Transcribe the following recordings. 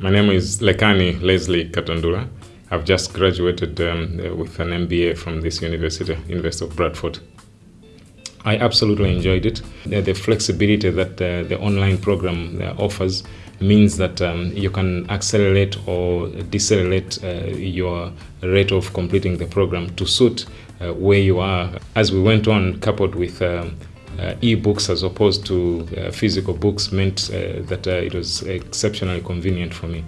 My name is Lekani Leslie Katandura. I've just graduated um, with an MBA from this university, University of Bradford. I absolutely enjoyed it. The, the flexibility that uh, the online program uh, offers means that um, you can accelerate or decelerate uh, your rate of completing the program to suit uh, where you are. As we went on, coupled with um, uh, e-books as opposed to uh, physical books meant uh, that uh, it was exceptionally convenient for me.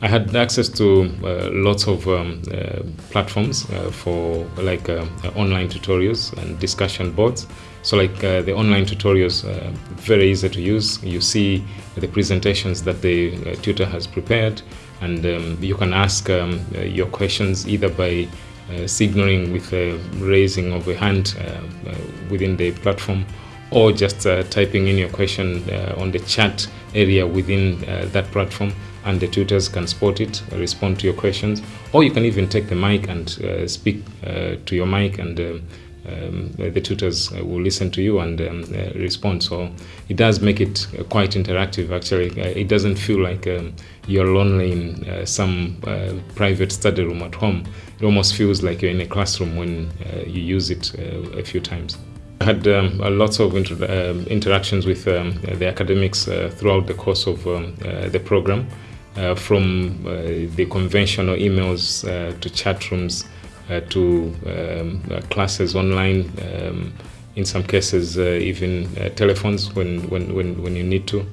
I had access to uh, lots of um, uh, platforms uh, for like uh, online tutorials and discussion boards. So like uh, the online tutorials, uh, very easy to use. You see the presentations that the uh, tutor has prepared and um, you can ask um, uh, your questions either by uh, signaling with a raising of a hand uh, uh, within the platform or just uh, typing in your question uh, on the chat area within uh, that platform and the tutors can spot it respond to your questions. Or you can even take the mic and uh, speak uh, to your mic and um, um, the tutors uh, will listen to you and um, respond. So it does make it quite interactive actually. It doesn't feel like um, you're lonely in some private study room at home. It almost feels like you're in a classroom when you use it a few times I had um, uh, lots of inter um, interactions with um, the academics uh, throughout the course of um, uh, the program, uh, from uh, the conventional emails uh, to chat rooms uh, to um, classes online, um, in some cases even telephones when, when, when, when you need to.